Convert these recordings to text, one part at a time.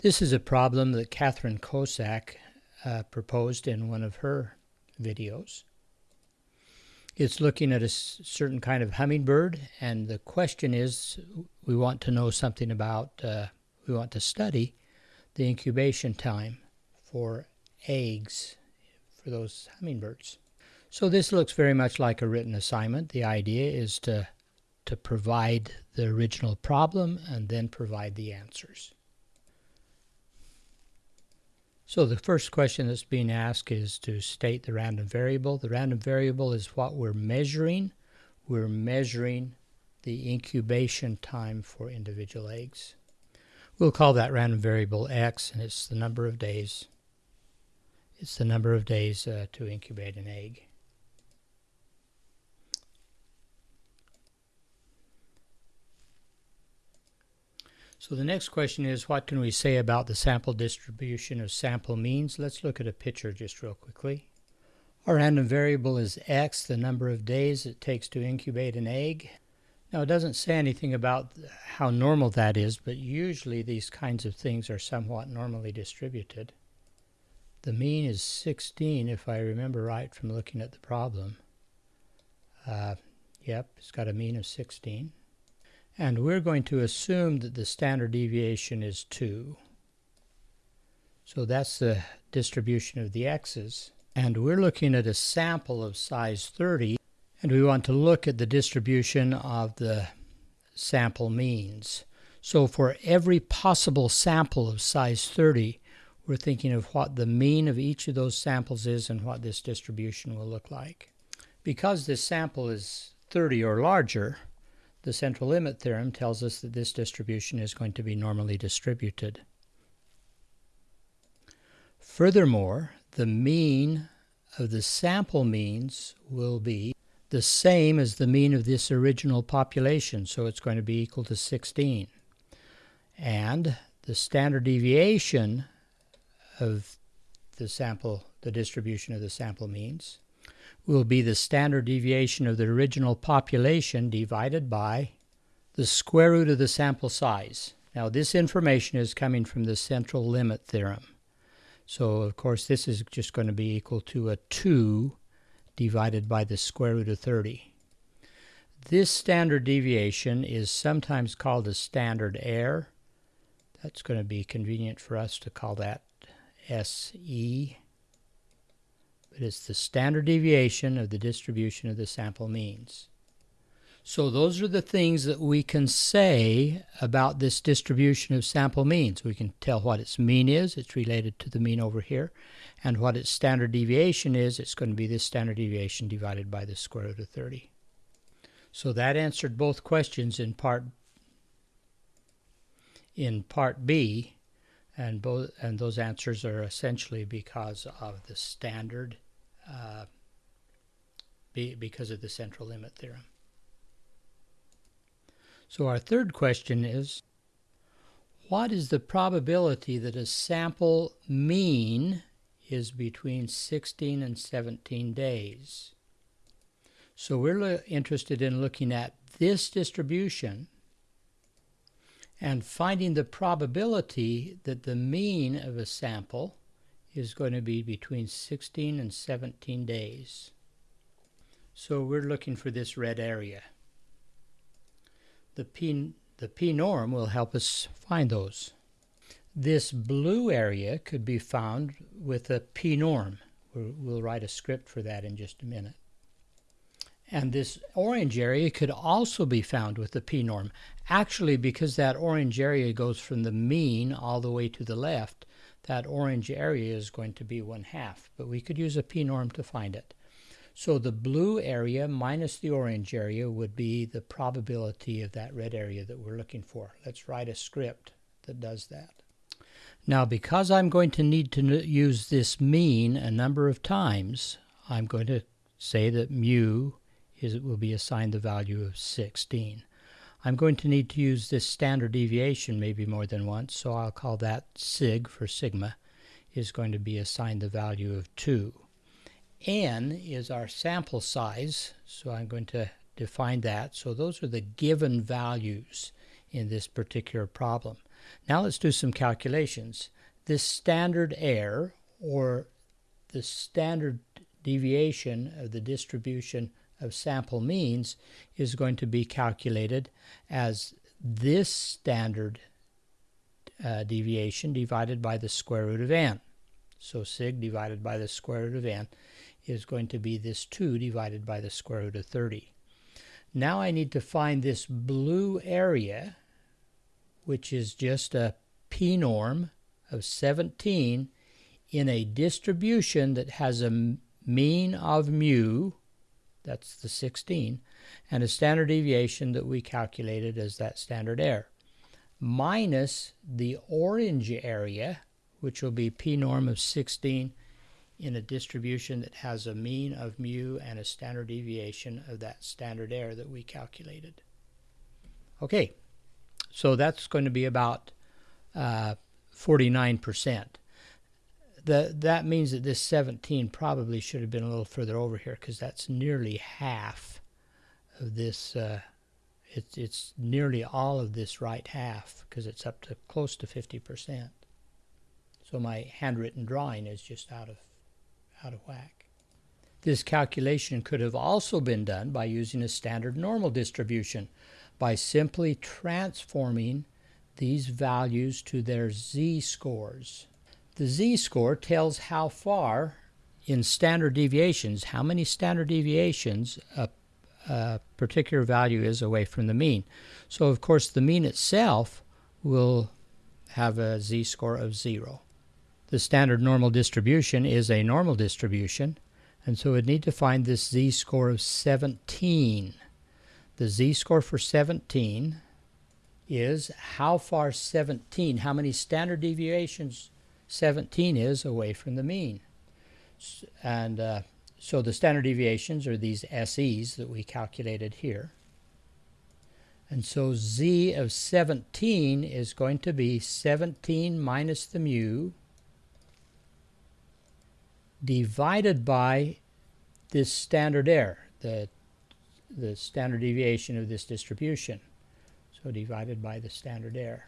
This is a problem that Catherine Kosak uh, proposed in one of her videos. It's looking at a certain kind of hummingbird, and the question is we want to know something about, uh, we want to study the incubation time for eggs for those hummingbirds. So this looks very much like a written assignment. The idea is to, to provide the original problem and then provide the answers. So the first question that's being asked is to state the random variable. The random variable is what we're measuring. We're measuring the incubation time for individual eggs. We'll call that random variable x, and it's the number of days. It's the number of days uh, to incubate an egg. So the next question is, what can we say about the sample distribution of sample means? Let's look at a picture just real quickly. Our random variable is x, the number of days it takes to incubate an egg. Now it doesn't say anything about how normal that is, but usually these kinds of things are somewhat normally distributed. The mean is 16 if I remember right from looking at the problem. Uh, yep, it's got a mean of 16. And we're going to assume that the standard deviation is 2. So that's the distribution of the x's. And we're looking at a sample of size 30, and we want to look at the distribution of the sample means. So for every possible sample of size 30, we're thinking of what the mean of each of those samples is and what this distribution will look like. Because this sample is 30 or larger, the central limit theorem tells us that this distribution is going to be normally distributed. Furthermore, the mean of the sample means will be the same as the mean of this original population, so it's going to be equal to 16. And the standard deviation of the sample, the distribution of the sample means, will be the standard deviation of the original population divided by the square root of the sample size. Now this information is coming from the central limit theorem. So of course this is just going to be equal to a 2 divided by the square root of 30. This standard deviation is sometimes called a standard error. That's going to be convenient for us to call that SE but it's the standard deviation of the distribution of the sample means. So those are the things that we can say about this distribution of sample means. We can tell what its mean is, it's related to the mean over here, and what its standard deviation is, it's going to be this standard deviation divided by the square root of 30. So that answered both questions in part in part B, and both and those answers are essentially because of the standard uh, be, because of the central limit theorem. So our third question is, what is the probability that a sample mean is between 16 and 17 days? So we're interested in looking at this distribution and finding the probability that the mean of a sample is going to be between 16 and 17 days. So we're looking for this red area. The P, the P norm will help us find those. This blue area could be found with a P norm. We'll write a script for that in just a minute. And this orange area could also be found with the P norm. Actually, because that orange area goes from the mean all the way to the left, that orange area is going to be one half, but we could use a p-norm to find it. So the blue area minus the orange area would be the probability of that red area that we're looking for. Let's write a script that does that. Now because I'm going to need to use this mean a number of times, I'm going to say that mu is, will be assigned the value of 16. I'm going to need to use this standard deviation maybe more than once, so I'll call that sig for sigma is going to be assigned the value of 2. n is our sample size, so I'm going to define that. So those are the given values in this particular problem. Now let's do some calculations. This standard error, or the standard deviation of the distribution of sample means, is going to be calculated as this standard uh, deviation divided by the square root of n. So sig divided by the square root of n is going to be this 2 divided by the square root of 30. Now I need to find this blue area, which is just a p-norm of 17 in a distribution that has a mean of mu, that's the 16, and a standard deviation that we calculated as that standard error, minus the orange area, which will be p norm of 16 in a distribution that has a mean of mu and a standard deviation of that standard error that we calculated. Okay, so that's going to be about uh, 49%. That means that this 17 probably should have been a little further over here because that's nearly half of this. Uh, it's, it's nearly all of this right half because it's up to close to 50%. So my handwritten drawing is just out of out of whack. This calculation could have also been done by using a standard normal distribution by simply transforming these values to their z-scores. The z-score tells how far in standard deviations, how many standard deviations a, a particular value is away from the mean. So of course the mean itself will have a z-score of 0 the standard normal distribution is a normal distribution, and so we'd need to find this z-score of 17. The z-score for 17 is how far 17, how many standard deviations 17 is away from the mean. And uh, so the standard deviations are these SEs that we calculated here. And so z of 17 is going to be 17 minus the mu divided by this standard error, the, the standard deviation of this distribution. So divided by the standard error.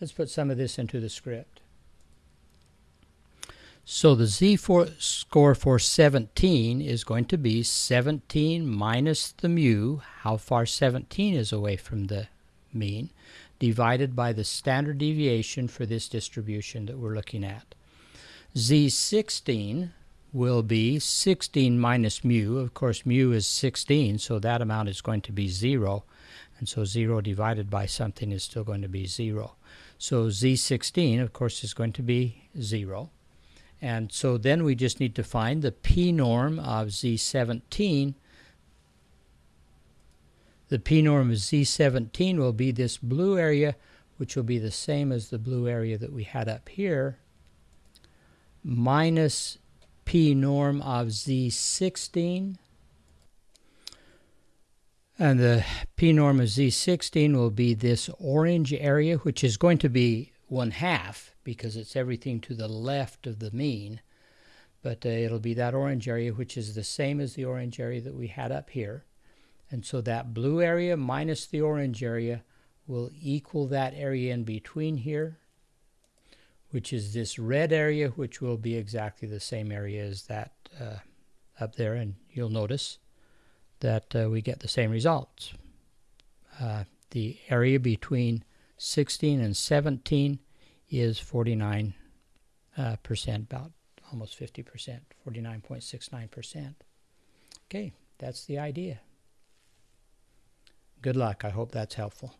Let's put some of this into the script. So the z for score for 17 is going to be 17 minus the mu, how far 17 is away from the mean, divided by the standard deviation for this distribution that we're looking at. Z16 will be 16 minus mu. Of course, mu is 16, so that amount is going to be 0. And so 0 divided by something is still going to be 0. So Z16, of course, is going to be 0. And so then we just need to find the p norm of Z17 the p-norm of Z17 will be this blue area, which will be the same as the blue area that we had up here, minus p-norm of Z16. And the p-norm of Z16 will be this orange area, which is going to be one half because it's everything to the left of the mean. But uh, it'll be that orange area, which is the same as the orange area that we had up here. And so that blue area minus the orange area will equal that area in between here, which is this red area, which will be exactly the same area as that uh, up there. And you'll notice that uh, we get the same results. Uh, the area between 16 and 17 is 49 uh, percent, about almost 50 percent, 49.69 percent. Okay, that's the idea. Good luck. I hope that's helpful.